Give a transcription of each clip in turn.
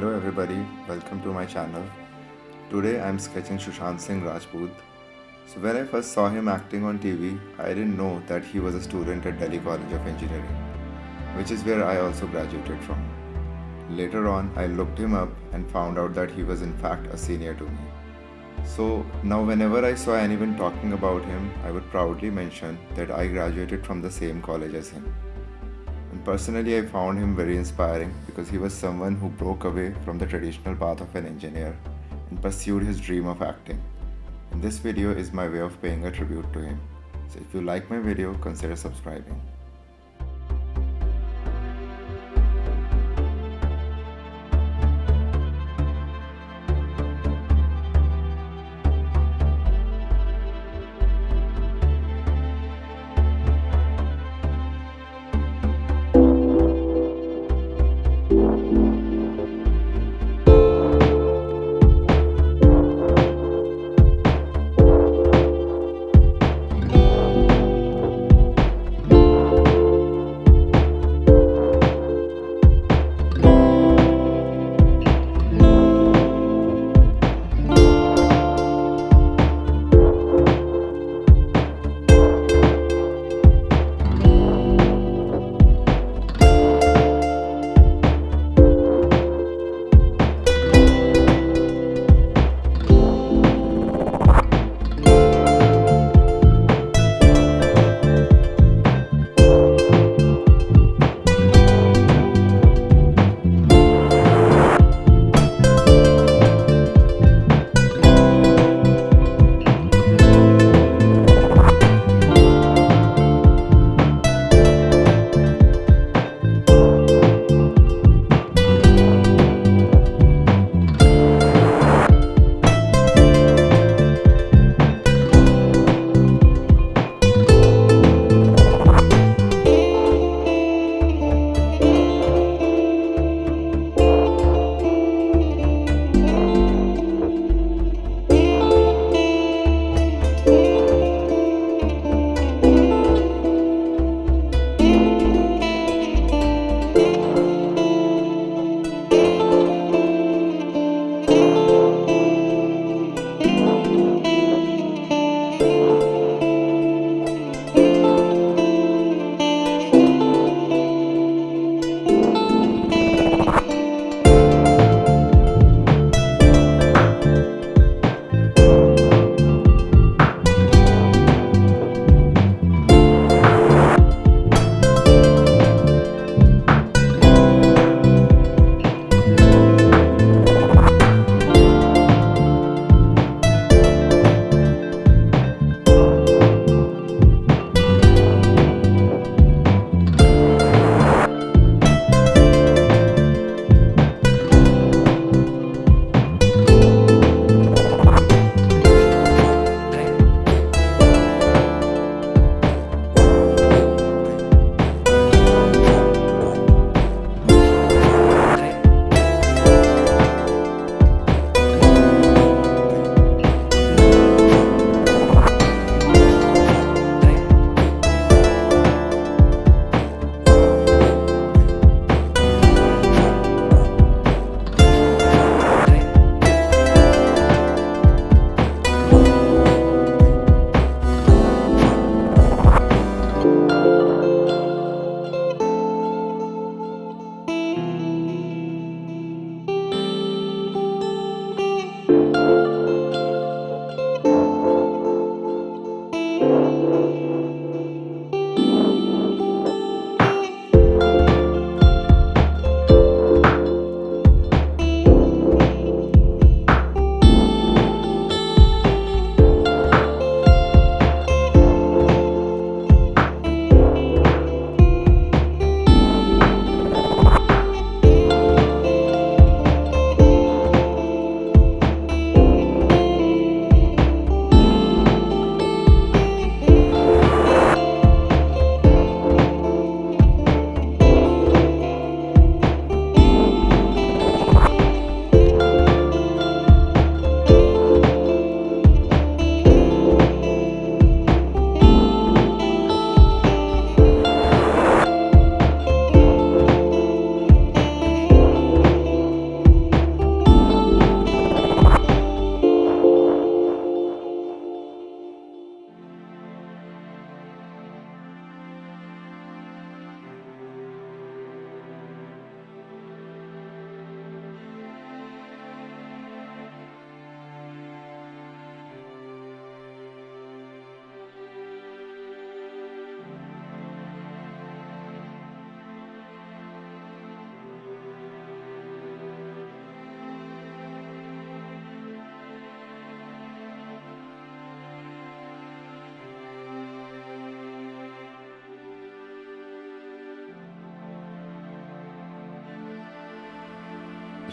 Hello everybody, welcome to my channel. Today I'm sketching Sushant Singh Rajput. So when I first saw him acting on TV, I didn't know that he was a student at Delhi College of Engineering, which is where I also graduated from. Later on, I looked him up and found out that he was in fact a senior to me. So now whenever I saw anyone talking about him, I would proudly mention that I graduated from the same college as him. And personally, I found him very inspiring because he was someone who broke away from the traditional path of an engineer and pursued his dream of acting. And this video is my way of paying a tribute to him. So if you like my video, consider subscribing.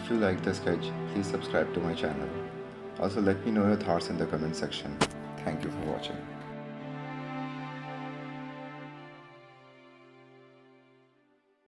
If you like the sketch, please subscribe to my channel. Also let me know your thoughts in the comment section. Thank you for watching.